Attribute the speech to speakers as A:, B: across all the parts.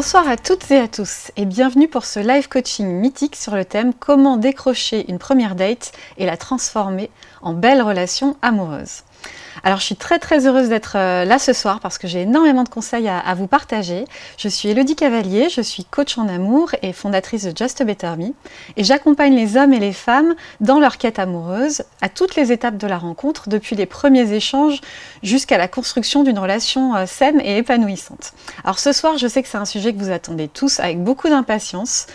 A: Bonsoir à toutes et à tous et bienvenue pour ce live coaching mythique sur le thème comment décrocher une première date et la transformer en belle relation amoureuse. Alors je suis très très heureuse d'être euh, là ce soir parce que j'ai énormément de conseils à, vous partager. Je suis Elodie Cavalier, je suis coach en amour et fondatrice de Just a Better Me et j'accompagne les hommes et les femmes dans leur quête amoureuse à toutes les étapes de la rencontre, depuis les premiers échanges jusqu'à la construction d'une relation euh, saine et épanouissante. Alors ce soir je sais que c'est un sujet que vous attendez tous avec beaucoup d'impatience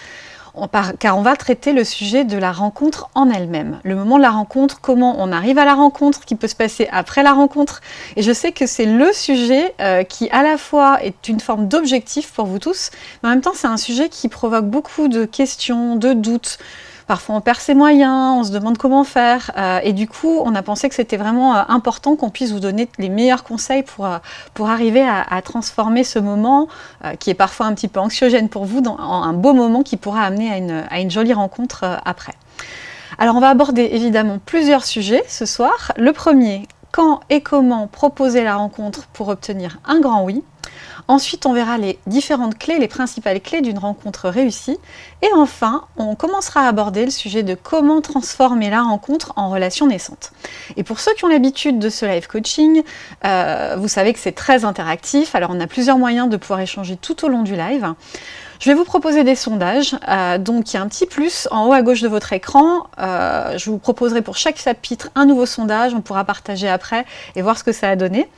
A: car on va traiter le sujet de la rencontre en elle-même. Le moment de la rencontre, comment on arrive à la rencontre, qui peut se passer après la rencontre. Et je sais que c'est le sujet euh, qui à la fois est une forme d'objectif pour vous tous, mais en même temps c'est un sujet qui provoque beaucoup de questions, de doutes, Parfois on perd ses moyens, on se demande comment faire. Euh, et du coup, on a pensé que c'était vraiment euh, important qu'on puisse vous donner les meilleurs conseils pour, euh, arriver à, transformer ce moment, qui est parfois un petit peu anxiogène pour vous, en un beau moment qui pourra amener à une, à une jolie rencontre après. Alors on va aborder évidemment plusieurs sujets ce soir. Le premier, quand et comment proposer la rencontre pour obtenir un grand oui. Ensuite, on verra les différentes clés, les principales clés d'une rencontre réussie. Et enfin, on commencera à aborder le sujet de comment transformer la rencontre en relation naissante. Et pour ceux qui ont l'habitude de ce live coaching, euh, vous savez que c'est très interactif. Alors, on a plusieurs moyens de pouvoir échanger tout au long du live. Je vais vous proposer des sondages, euh, donc il y a un petit plus en haut à gauche de votre écran. Euh, je vous proposerai pour chaque chapitre un nouveau sondage, on pourra partager après et voir ce que ça a donné.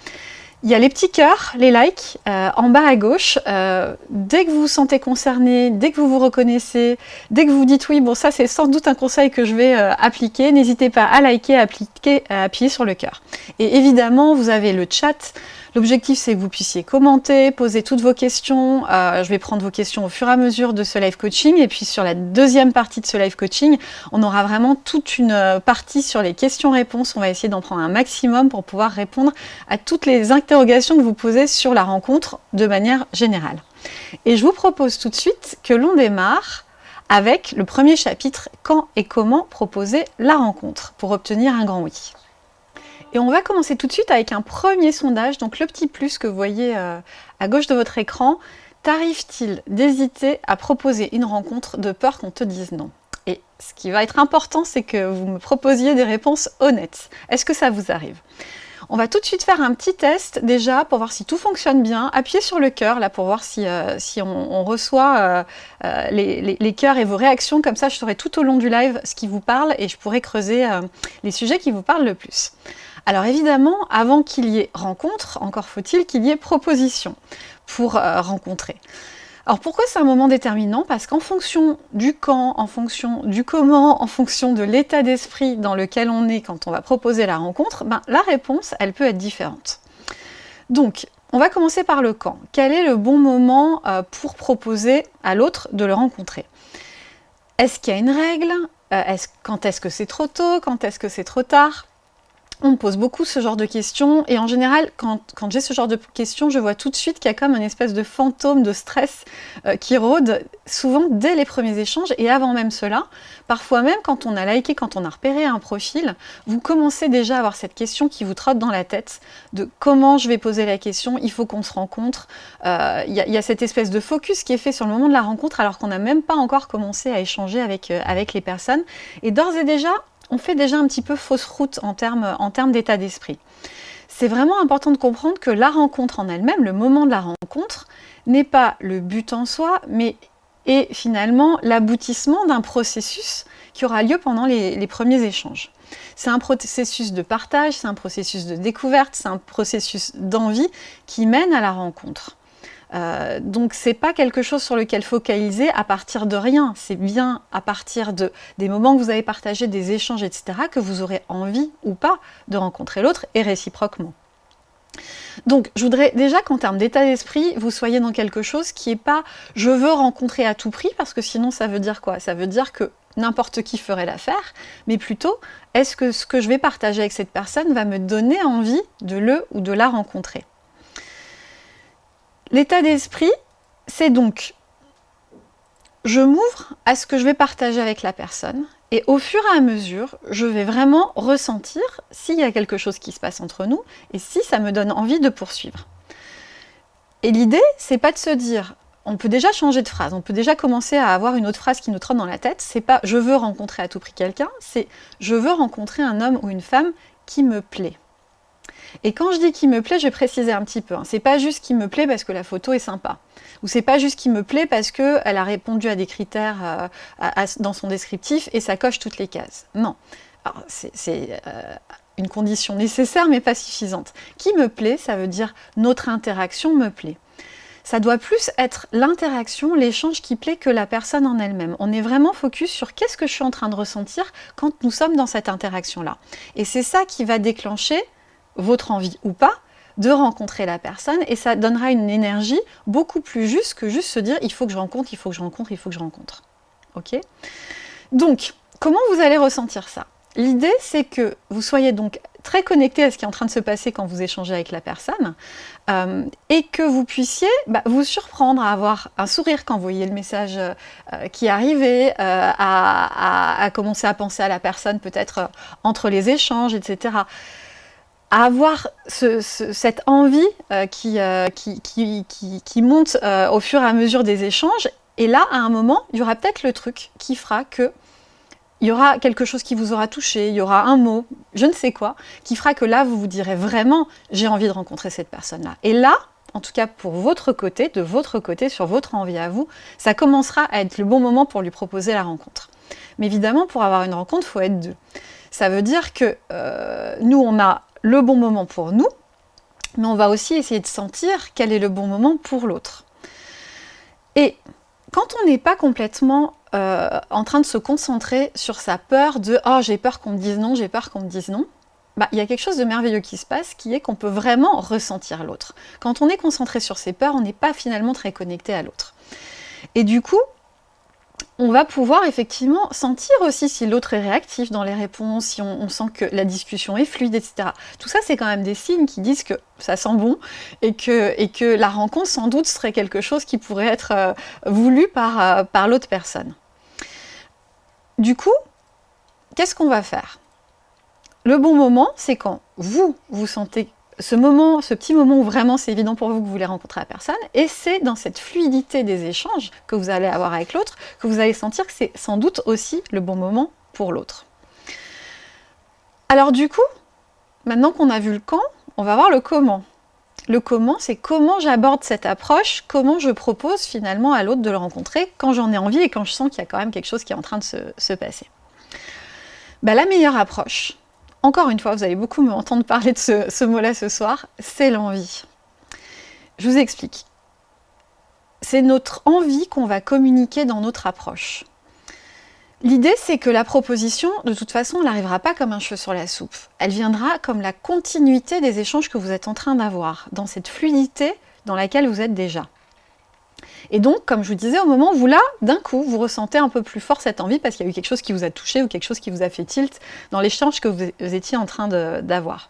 A: Il y a les petits cœurs, les likes, euh, en bas à gauche. Euh, dès que vous vous sentez concerné, dès que vous vous reconnaissez, dès que vous dites oui, bon ça c'est sans doute un conseil que je vais euh, appliquer, n'hésitez pas à liker, appliquer, à appuyer sur le cœur. Et évidemment, vous avez le chat L'objectif, c'est que vous puissiez commenter, poser toutes vos questions. Je vais prendre vos questions au fur et à mesure de ce live coaching. Et puis sur la deuxième partie de ce live coaching, on aura vraiment toute une partie sur les questions-réponses. On va essayer d'en prendre un maximum pour pouvoir répondre à toutes les que vous posez sur la rencontre de manière générale. Et je vous propose tout de suite que l'on démarre avec le premier chapitre « Quand et comment proposer la rencontre » pour obtenir un grand oui. Et on va commencer tout de suite avec un premier sondage, donc le petit plus que vous voyez euh, à gauche de votre écran. T'arrive-t-il d'hésiter à proposer une rencontre de peur qu'on te dise non? Et ce qui va être important, c'est que vous me proposiez des réponses honnêtes. Est-ce que ça vous arrive? On va tout de suite faire un petit test déjà pour voir si tout fonctionne bien. Appuyez sur le cœur là pour voir si, euh, on, reçoit euh, les, les, cœurs et vos réactions. Comme ça, je saurai tout au long du live ce qui vous parle et je pourrai creuser les sujets qui vous parlent le plus. Alors évidemment, avant qu'il y ait rencontre, encore faut-il qu'il y ait proposition pour euh, rencontrer. Alors pourquoi c'est un moment déterminant? Parce qu'en fonction du quand, en fonction du comment, en fonction de l'état d'esprit dans lequel on est quand on va proposer la rencontre, ben, la réponse, elle peut être différente. Donc, on va commencer par le quand. Quel est le bon moment euh, pour proposer à l'autre de le rencontrer? Est-ce qu'il y a une règle? Euh, Quand est-ce que c'est trop tôt? Quand est-ce que c'est trop tard? On me pose beaucoup ce genre de questions et en général, quand, j'ai ce genre de questions, je vois tout de suite qu'il y a comme une espèce de fantôme de stress euh, qui rôde souvent dès les premiers échanges et avant même cela. Parfois même quand on a liké, quand on a repéré un profil, vous commencez déjà à avoir cette question qui vous trotte dans la tête de comment je vais poser la question, il faut qu'on se rencontre. Euh, il y, a cette espèce de focus qui est fait sur le moment de la rencontre alors qu'on n'a même pas encore commencé à échanger avec, euh, avec les personnes. Et d'ores et déjà, on fait déjà un petit peu fausse route en termes d'état d'esprit. C'est vraiment important de comprendre que la rencontre en elle-même, le moment de la rencontre, n'est pas le but en soi, mais est finalement l'aboutissement d'un processus qui aura lieu pendant les premiers échanges. C'est un processus de partage, c'est un processus de découverte, c'est un processus d'envie qui mène à la rencontre. Euh, donc c'est pas quelque chose sur lequel focaliser à partir de rien, c'est bien à partir de, des moments que vous avez partagés, des échanges, etc., que vous aurez envie ou pas de rencontrer l'autre et réciproquement. Donc, je voudrais déjà qu'en termes d'état d'esprit, vous soyez dans quelque chose qui n'est pas « je veux rencontrer à tout prix », parce que sinon ça veut dire quoi? Ça veut dire que n'importe qui ferait l'affaire, mais plutôt, est-ce que ce que je vais partager avec cette personne va me donner envie de le ou de la rencontrer? L'état d'esprit, c'est donc je m'ouvre à ce que je vais partager avec la personne et au fur et à mesure, je vais vraiment ressentir s'il y a quelque chose qui se passe entre nous et si ça me donne envie de poursuivre. Et l'idée, c'est pas de se dire on peut déjà changer de phrase, on peut déjà commencer à avoir une autre phrase qui nous trotte dans la tête. C'est pas « je veux rencontrer à tout prix quelqu'un », c'est « je veux rencontrer un homme ou une femme qui me plaît ». Et quand je dis qui me plaît, je vais préciser un petit peu. Hein. C'est pas juste qui me plaît parce que la photo est sympa. Ou c'est pas juste qui me plaît parce qu'elle a répondu à des critères euh, dans son descriptif et ça coche toutes les cases. Non. C'est euh, une condition nécessaire mais pas suffisante. Qui me plaît, ça veut dire notre interaction me plaît ça doit plus être l'interaction, l'échange qui plaît que la personne en elle-même. On est vraiment focus sur qu'est-ce que je suis en train de ressentir quand nous sommes dans cette interaction-là. Et c'est ça qui va déclencher votre envie ou pas, de rencontrer la personne et ça donnera une énergie beaucoup plus juste que juste se dire il faut que je rencontre, il faut que je rencontre, il faut que je rencontre. Ok? Donc, comment vous allez ressentir ça? L'idée, c'est que vous soyez donc très connecté à ce qui est en train de se passer quand vous échangez avec la personne euh, et que vous puissiez bah, vous surprendre à avoir un sourire quand vous voyez le message euh, qui est euh, à, commencer à penser à la personne peut-être entre les échanges, etc à avoir cette envie euh, euh, qui, qui, monte euh, au fur et à mesure des échanges. Et là, à un moment, il y aura peut-être le truc qui fera que il y aura quelque chose qui vous aura touché, il y aura un mot, je ne sais quoi, qui fera que là, vous vous direz vraiment « j'ai envie de rencontrer cette personne-là ». Et là, en tout cas pour votre côté, de votre côté, sur votre envie à vous, ça commencera à être le bon moment pour lui proposer la rencontre. Mais évidemment, pour avoir une rencontre, il faut être deux. Ça veut dire que nous, on a le bon moment pour nous, mais on va aussi essayer de sentir quel est le bon moment pour l'autre. Et quand on n'est pas complètement euh, en train de se concentrer sur sa peur de « oh j'ai peur qu'on me dise non, j'ai peur qu'on me dise non », bah, il y a quelque chose de merveilleux qui se passe, qui est qu'on peut vraiment ressentir l'autre. Quand on est concentré sur ses peurs, on n'est pas finalement très connecté à l'autre. Et du coup, on va pouvoir effectivement sentir aussi si l'autre est réactif dans les réponses, si on, sent que la discussion est fluide, etc. Tout ça, c'est quand même des signes qui disent que ça sent bon et que, la rencontre, sans doute, serait quelque chose qui pourrait être euh, voulu euh, par l'autre personne. Du coup, qu'est-ce qu'on va faire? Le bon moment, c'est quand vous, vous sentez ce moment, ce petit moment où vraiment c'est évident pour vous que vous voulez rencontrer la personne, et c'est dans cette fluidité des échanges que vous allez avoir avec l'autre que vous allez sentir que c'est sans doute aussi le bon moment pour l'autre. Alors du coup, maintenant qu'on a vu le quand, on va voir le comment. Le comment, c'est comment j'aborde cette approche, comment je propose finalement à l'autre de le rencontrer quand j'en ai envie et quand je sens qu'il y a quand même quelque chose qui est en train de se, passer. Bah, la meilleure approche, encore une fois, vous allez beaucoup me entendre parler de ce, mot-là ce soir, c'est l'envie. Je vous explique. C'est notre envie qu'on va communiquer dans notre approche. L'idée, c'est que la proposition, de toute façon, n'arrivera pas comme un cheveu sur la soupe. Elle viendra comme la continuité des échanges que vous êtes en train d'avoir, dans cette fluidité dans laquelle vous êtes déjà. Et donc, comme je vous disais, au moment où là, d'un coup, vous ressentez un peu plus fort cette envie parce qu'il y a eu quelque chose qui vous a touché ou quelque chose qui vous a fait tilt dans l'échange que vous étiez en train d'avoir.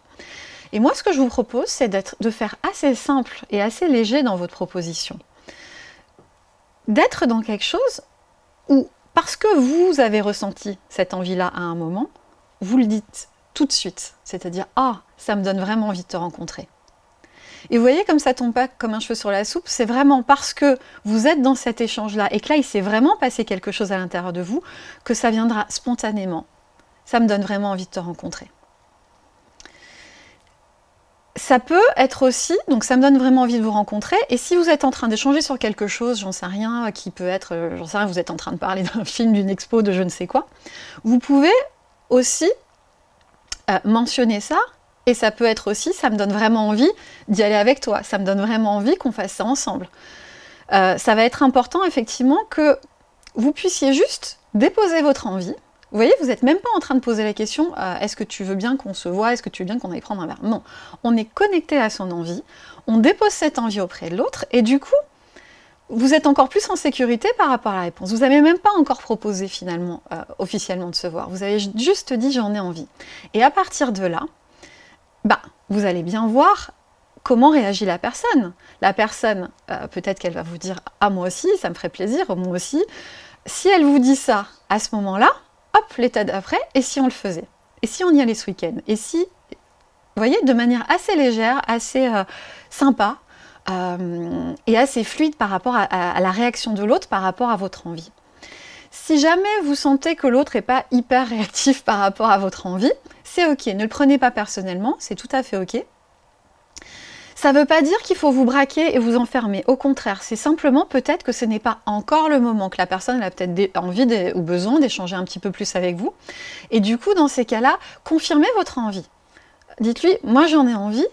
A: Et moi, ce que je vous propose, c'est de faire assez simple et assez léger dans votre proposition. D'être dans quelque chose où, parce que vous avez ressenti cette envie-là à un moment, vous le dites tout de suite. C'est-à-dire, ah, ça me donne vraiment envie de te rencontrer. Et vous voyez comme ça tombe pas comme un cheveu sur la soupe, c'est vraiment parce que vous êtes dans cet échange-là et que là, il s'est vraiment passé quelque chose à l'intérieur de vous, que ça viendra spontanément. Ça me donne vraiment envie de te rencontrer. Ça peut être aussi, donc ça me donne vraiment envie de vous rencontrer, et si vous êtes en train d'échanger sur quelque chose, j'en sais rien, qui peut être, euh, j'en sais rien, vous êtes en train de parler d'un film, d'une expo, de je ne sais quoi, vous pouvez aussi euh, mentionner ça et ça peut être aussi, ça me donne vraiment envie d'y aller avec toi, ça me donne vraiment envie qu'on fasse ça ensemble. Euh, ça va être important effectivement que vous puissiez juste déposer votre envie. Vous voyez, vous n'êtes même pas en train de poser la question euh, est-ce que tu veux bien qu'on se voit Est-ce que tu veux bien qu'on aille prendre un verre ?» Non, on est connecté à son envie, on dépose cette envie auprès de l'autre, et du coup, vous êtes encore plus en sécurité par rapport à la réponse. Vous n'avez même pas encore proposé finalement, euh, officiellement de se voir. Vous avez juste dit « j'en ai envie ». Et à partir de là, bah, vous allez bien voir comment réagit la personne. La personne, euh, peut-être qu'elle va vous dire « Ah, moi aussi, ça me ferait plaisir, moi aussi ». Si elle vous dit ça à ce moment-là, hop, l'état d'après, et si on le faisait? Et si on y allait ce week-end? Et si, vous voyez, de manière assez légère, assez euh, sympa, et assez fluide par rapport à, la réaction de l'autre par rapport à votre envie? Si jamais vous sentez que l'autre n'est pas hyper réactif par rapport à votre envie, c'est ok, ne le prenez pas personnellement, c'est tout à fait ok. Ça ne veut pas dire qu'il faut vous braquer et vous enfermer. Au contraire, c'est simplement peut-être que ce n'est pas encore le moment, que la personne a peut-être envie ou besoin d'échanger un petit peu plus avec vous. Et du coup, dans ces cas-là, confirmez votre envie. Dites-lui, moi j'en ai envie,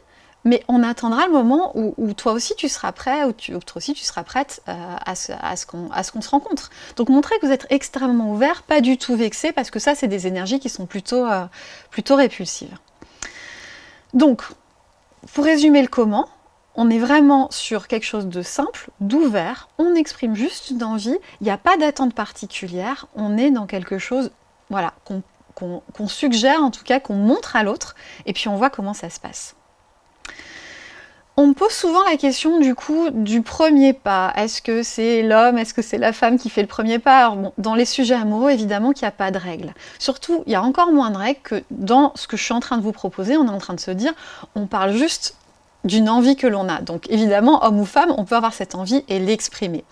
A: mais on attendra le moment où, toi aussi tu seras prêt, ou, toi aussi tu seras prête euh, à ce, qu'on se rencontre. Donc montrez que vous êtes extrêmement ouvert, pas du tout vexé, parce que ça c'est des énergies qui sont plutôt, euh, plutôt répulsives. Donc, pour résumer le comment, on est vraiment sur quelque chose de simple, d'ouvert, on exprime juste une envie, il n'y a pas d'attente particulière, on est dans quelque chose voilà, qu'on suggère, en tout cas qu'on montre à l'autre, et puis on voit comment ça se passe. On me pose souvent la question du coup du premier pas. Est-ce que c'est l'homme, est-ce que c'est la femme qui fait le premier pas? Alors dans les sujets amoureux, évidemment qu'il n'y a pas de règles. Surtout, il y a encore moins de règles que dans ce que je suis en train de vous proposer. On est en train de se dire, on parle juste d'une envie que l'on a. Donc évidemment, homme ou femme, on peut avoir cette envie et l'exprimer.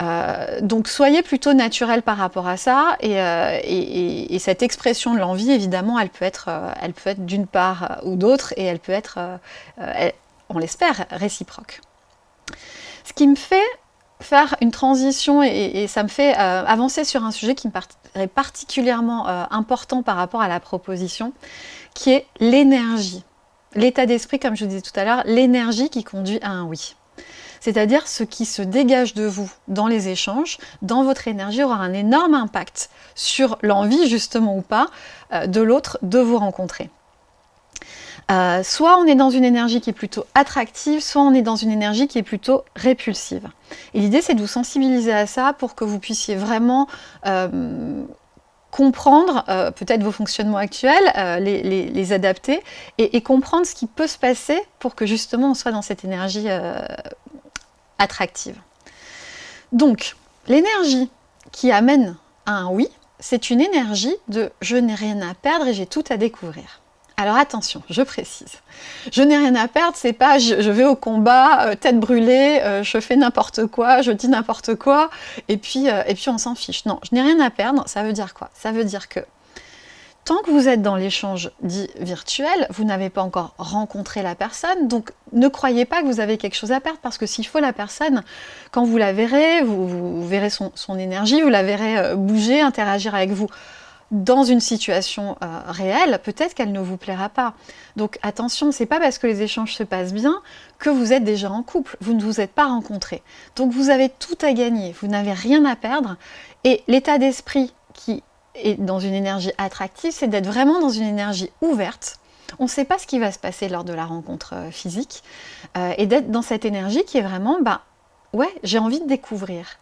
A: Euh, donc soyez plutôt naturel par rapport à ça euh, et, cette expression de l'envie évidemment elle peut être, euh, elle peut être d'une part ou d'autre et elle peut être, on l'espère, réciproque. Ce qui me fait faire une transition et, ça me fait euh, avancer sur un sujet qui me paraît particulièrement euh, important par rapport à la proposition, qui est l'énergie. L'état d'esprit, comme je vous disais tout à l'heure, l'énergie qui conduit à un oui. C'est-à-dire ce qui se dégage de vous dans les échanges, dans votre énergie, aura un énorme impact sur l'envie, justement ou pas, euh, de l'autre de vous rencontrer. Euh, soit on est dans une énergie qui est plutôt attractive, soit on est dans une énergie qui est plutôt répulsive. Et l'idée, c'est de vous sensibiliser à ça pour que vous puissiez vraiment euh, comprendre euh, peut-être vos fonctionnements actuels, les, adapter, et, comprendre ce qui peut se passer pour que justement on soit dans cette énergie attractive. Donc, l'énergie qui amène à un oui, c'est une énergie de « je n'ai rien à perdre et j'ai tout à découvrir ». Alors attention, je précise, je n'ai rien à perdre, c'est pas je, vais au combat, euh, tête brûlée, euh, je fais n'importe quoi, je dis n'importe quoi, et puis, euh, et puis on s'en fiche. Non, je n'ai rien à perdre, ça veut dire quoi? Ça veut dire que tant que vous êtes dans l'échange dit virtuel, vous n'avez pas encore rencontré la personne, donc ne croyez pas que vous avez quelque chose à perdre, parce que s'il faut la personne, quand vous la verrez, vous, verrez son, son, énergie, vous la verrez bouger, interagir avec vous dans une situation euh, réelle, peut-être qu'elle ne vous plaira pas. Donc attention, c'est pas parce que les échanges se passent bien que vous êtes déjà en couple, vous ne vous êtes pas rencontrés. Donc vous avez tout à gagner, vous n'avez rien à perdre, et l'état d'esprit qui est dans une énergie attractive, c'est d'être vraiment dans une énergie ouverte, on ne sait pas ce qui va se passer lors de la rencontre euh, physique, euh, et d'être dans cette énergie qui est vraiment, bah ouais, j'ai envie de découvrir.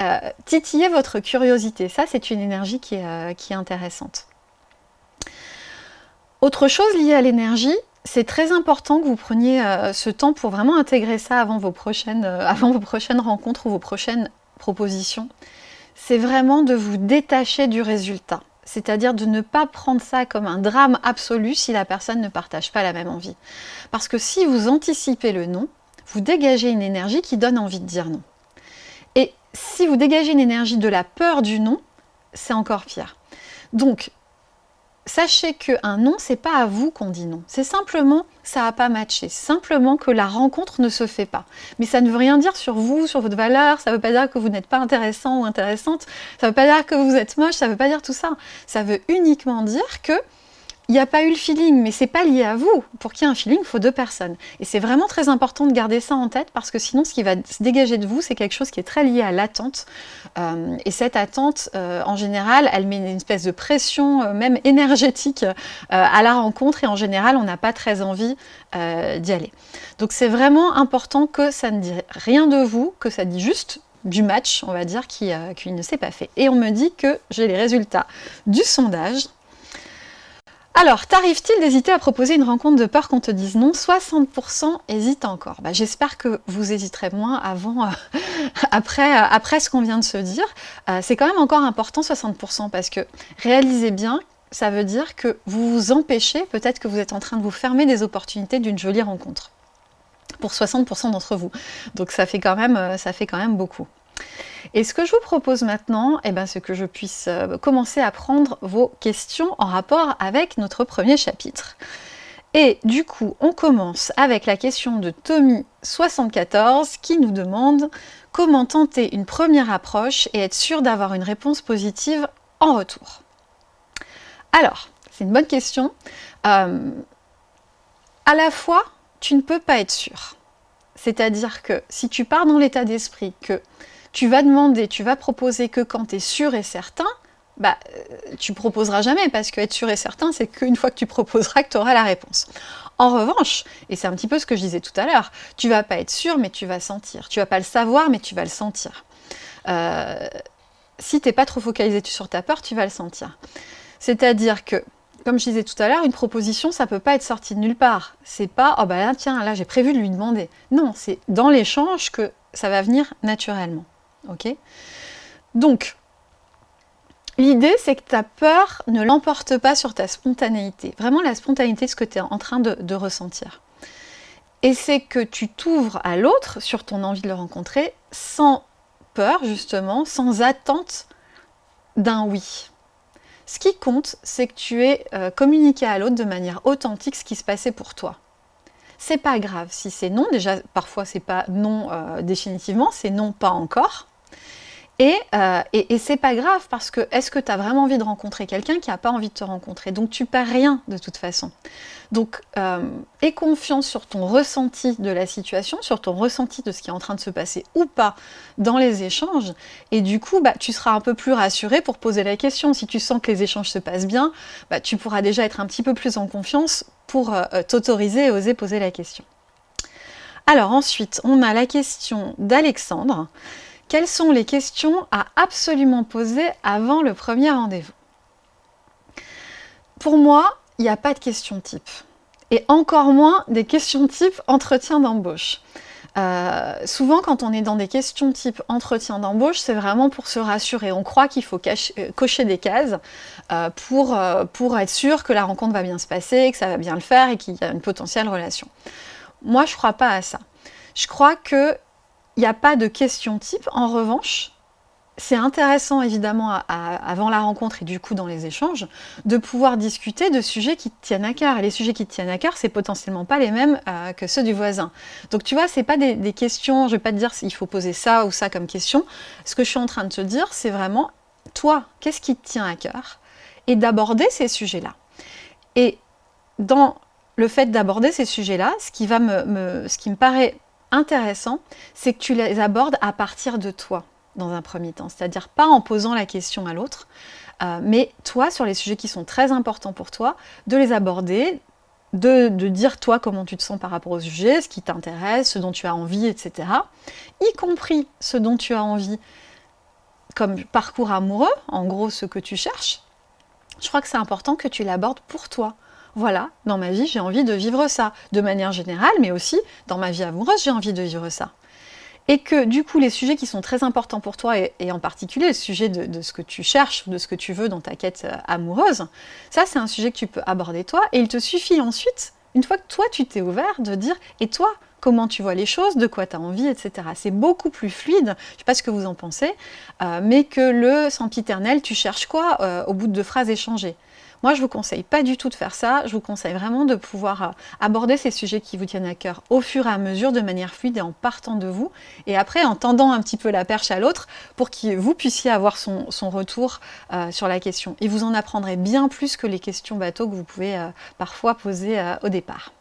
A: Euh, titiller votre curiosité. Ça, c'est une énergie qui est, euh, qui est, intéressante. Autre chose liée à l'énergie, c'est très important que vous preniez euh, ce temps pour vraiment intégrer ça avant vos prochaines rencontres ou vos prochaines propositions. C'est vraiment de vous détacher du résultat. C'est-à-dire de ne pas prendre ça comme un drame absolu si la personne ne partage pas la même envie. Parce que si vous anticipez le non, vous dégagez une énergie qui donne envie de dire non. Si vous dégagez une énergie de la peur du non, c'est encore pire. Donc, sachez qu'un non, c'est pas à vous qu'on dit non. C'est simplement, ça n'a pas matché. Simplement que la rencontre ne se fait pas. Mais ça ne veut rien dire sur vous, sur votre valeur. Ça ne veut pas dire que vous n'êtes pas intéressant ou intéressante. Ça ne veut pas dire que vous êtes moche. Ça ne veut pas dire tout ça. Ça veut uniquement dire que il n'y a pas eu le feeling, mais c'est pas lié à vous. Pour qu'il y ait un feeling, il faut deux personnes. Et c'est vraiment très important de garder ça en tête parce que sinon, ce qui va se dégager de vous, c'est quelque chose qui est très lié à l'attente. Euh, et cette attente, euh, en général, elle met une espèce de pression, euh, même énergétique, à la rencontre. Et en général, on n'a pas très envie d'y aller. Donc c'est vraiment important que ça ne dit rien de vous, que ça dit juste du match, on va dire, qui, qui ne s'est pas fait. Et on me dit que j'ai les résultats du sondage. Alors, t'arrive-t-il d'hésiter à proposer une rencontre de peur qu'on te dise non? 60% hésitent encore. Bah, j'espère que vous hésiterez moins euh, après, euh, après ce qu'on vient de se dire. Euh, c'est quand même encore important 60% parce que réalisez bien, ça veut dire que vous vous empêchez, peut-être que vous êtes en train de vous fermer des opportunités d'une jolie rencontre. pour 60% d'entre vous. Donc ça fait, quand même, ça fait quand même beaucoup. Et ce que je vous propose maintenant, eh ben, c'est que je puisse euh, commencer à prendre vos questions en rapport avec notre premier chapitre. Et du coup, on commence avec la question de Tommy74 qui nous demande comment tenter une première approche et être sûr d'avoir une réponse positive en retour? Alors, c'est une bonne question. Euh, à la fois, tu ne peux pas être sûr. C'est-à-dire que si tu pars dans l'état d'esprit que tu vas demander, tu vas proposer que quand tu es sûr et certain, bah, euh, tu proposeras jamais parce qu'être sûr et certain, c'est qu'une fois que tu proposeras que tu auras la réponse. En revanche, et c'est un petit peu ce que je disais tout à l'heure, tu vas pas être sûr, mais tu vas sentir. Tu vas pas le savoir, mais tu vas le sentir. Euh, si tu n'es pas trop focalisé sur ta peur, tu vas le sentir. C'est-à-dire que, comme je disais tout à l'heure, une proposition, ça peut pas être sorti de nulle part. C'est pas, oh bah là, tiens, là, j'ai prévu de lui demander. Non, c'est dans l'échange que ça va venir naturellement. Ok Donc, l'idée, c'est que ta peur ne l'emporte pas sur ta spontanéité. Vraiment la spontanéité de ce que tu es en train de, ressentir. Et c'est que tu t'ouvres à l'autre sur ton envie de le rencontrer sans peur, justement, sans attente d'un oui. Ce qui compte, c'est que tu aies euh, communiqué à l'autre de manière authentique ce qui se passait pour toi. C'est pas grave si c'est non, déjà parfois c'est pas non euh, définitivement, c'est non pas encore. Euh, et, c'est pas grave parce que est-ce que tu as vraiment envie de rencontrer quelqu'un qui n'a pas envie de te rencontrer? Donc tu perds rien de toute façon. Donc euh, aie confiance sur ton ressenti de la situation, sur ton ressenti de ce qui est en train de se passer ou pas dans les échanges. Et du coup, bah, tu seras un peu plus rassuré pour poser la question. Si tu sens que les échanges se passent bien, bah, tu pourras déjà être un petit peu plus en confiance pour euh, t'autoriser et oser poser la question. Alors ensuite, on a la question d'Alexandre. Quelles sont les questions à absolument poser avant le premier rendez-vous? Pour moi, il n'y a pas de questions type. Et encore moins des questions type entretien d'embauche. Euh, souvent, quand on est dans des questions type entretien d'embauche, c'est vraiment pour se rassurer. On croit qu'il faut euh, cocher des cases euh, pour, pour être sûr que la rencontre va bien se passer, que ça va bien le faire et qu'il y a une potentielle relation. Moi, je ne crois pas à ça. Je crois que il n'y a pas de question type. En revanche, c'est intéressant évidemment avant la rencontre et du coup dans les échanges de pouvoir discuter de sujets qui te tiennent à cœur. Et les sujets qui te tiennent à cœur, c'est potentiellement pas les mêmes euh, que ceux du voisin. Donc tu vois, c'est pas des, questions, je vais pas te dire s'il faut poser ça ou ça comme question. Ce que je suis en train de te dire, c'est vraiment toi, qu'est-ce qui te tient à cœur? Et d'aborder ces sujets-là. Et dans le fait d'aborder ces sujets-là, ce, qui ce qui me paraît intéressant, c'est que tu les abordes à partir de toi dans un premier temps, c'est-à-dire pas en posant la question à l'autre, euh, mais toi, sur les sujets qui sont très importants pour toi, de les aborder, de, dire toi comment tu te sens par rapport au sujet, ce qui t'intéresse, ce dont tu as envie, etc. Y compris ce dont tu as envie comme parcours amoureux, en gros ce que tu cherches. Je crois que c'est important que tu l'abordes pour toi, voilà, dans ma vie, j'ai envie de vivre ça, de manière générale, mais aussi dans ma vie amoureuse, j'ai envie de vivre ça. Et que du coup, les sujets qui sont très importants pour toi, et, en particulier le sujet de, ce que tu cherches, de ce que tu veux dans ta quête euh, amoureuse, ça c'est un sujet que tu peux aborder toi, et il te suffit ensuite, une fois que toi tu t'es ouvert, de dire, et toi, comment tu vois les choses, de quoi tu as envie, etc. C'est beaucoup plus fluide, je ne sais pas ce que vous en pensez, euh, mais que le sempiternel, tu cherches quoi euh, au bout de phrases échangées? Moi, je vous conseille pas du tout de faire ça. Je vous conseille vraiment de pouvoir euh, aborder ces sujets qui vous tiennent à cœur au fur et à mesure, de manière fluide et en partant de vous. Et après, en tendant un petit peu la perche à l'autre pour que vous puissiez avoir son, retour euh, sur la question. Et vous en apprendrez bien plus que les questions bateaux que vous pouvez euh, parfois poser au départ.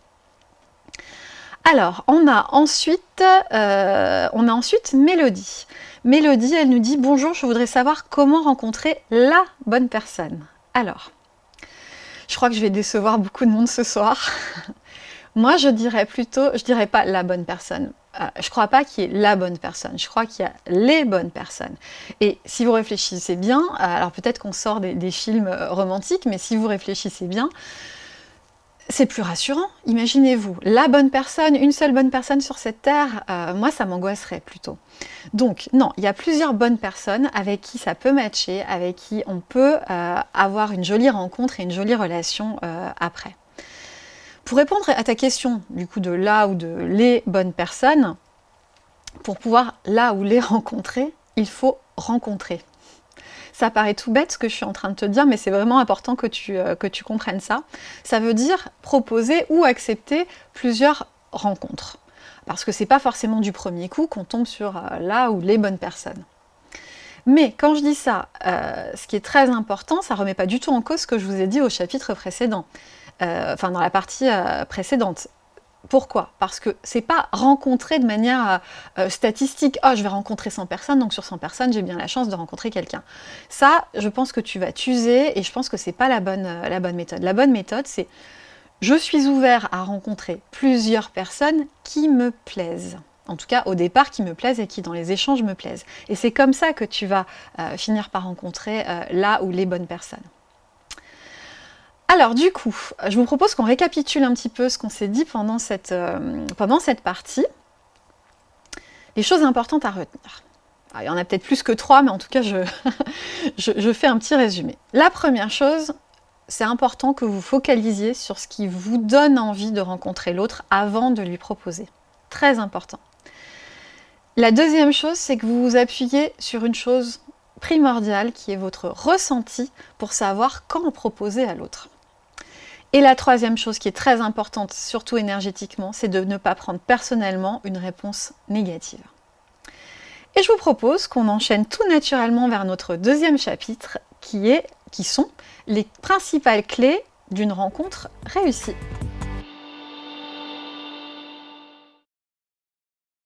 A: Alors, on a ensuite, on a ensuite Mélodie. Mélodie, elle nous dit « Bonjour, je voudrais savoir comment rencontrer la bonne personne. » Alors, je crois que je vais décevoir beaucoup de monde ce soir. Moi, je dirais plutôt, je dirais pas la bonne personne. Je euh, je crois pas qu'il y ait la bonne personne. Je crois qu'il y a les bonnes personnes. Et si vous réfléchissez bien, euh, alors peut-être qu'on sort des, films euh, romantiques, mais si vous réfléchissez bien, c'est plus rassurant. Imaginez-vous, la bonne personne, une seule bonne personne sur cette terre, moi ça m'angoisserait plutôt. Donc non, il y a plusieurs bonnes personnes avec qui ça peut matcher, avec qui on peut euh, avoir une jolie rencontre et une jolie relation euh, après. Pour répondre à ta question, du coup, de là ou de les bonnes personnes, pour pouvoir là ou les rencontrer, il faut rencontrer. Ça paraît tout bête ce que je suis en train de te dire, mais c'est vraiment important que tu, euh, que tu comprennes ça. Ça veut dire proposer ou accepter plusieurs rencontres. Parce que c'est pas forcément du premier coup qu'on tombe sur euh, là ou les bonnes personnes. Mais quand je dis ça, euh, ce qui est très important, ça remet pas du tout en cause ce que je vous ai dit au chapitre précédent, enfin dans la partie précédente. Pourquoi? Parce que c'est pas rencontrer de manière euh, statistique. Oh, je vais rencontrer 100 personnes, donc sur 100 personnes, j'ai bien la chance de rencontrer quelqu'un. Ça, je pense que tu vas t'user et je pense que c'est pas la bonne, euh, la bonne méthode. La bonne méthode, c'est je suis ouvert à rencontrer plusieurs personnes qui me plaisent. En tout cas, au départ, qui me plaisent et qui, dans les échanges, me plaisent. Et c'est comme ça que tu vas euh, finir par rencontrer là ou les bonnes personnes. Alors du coup, je vous propose qu'on récapitule un petit peu ce qu'on s'est dit pendant cette, euh, partie. Les choses importantes à retenir. il y en a peut-être plus que trois, mais en tout cas, je, je, fais un petit résumé. La première chose, c'est important que vous focalisiez sur ce qui vous donne envie de rencontrer l'autre avant de lui proposer. Très important. La deuxième chose, c'est que vous vous appuyez sur une chose primordiale qui est votre ressenti pour savoir quand proposer à l'autre. Et la troisième chose qui est très importante, surtout énergétiquement, c'est de ne pas prendre personnellement une réponse négative. Et je vous propose qu'on enchaîne tout naturellement vers notre deuxième chapitre qui, est, qui sont les principales clés d'une rencontre réussie.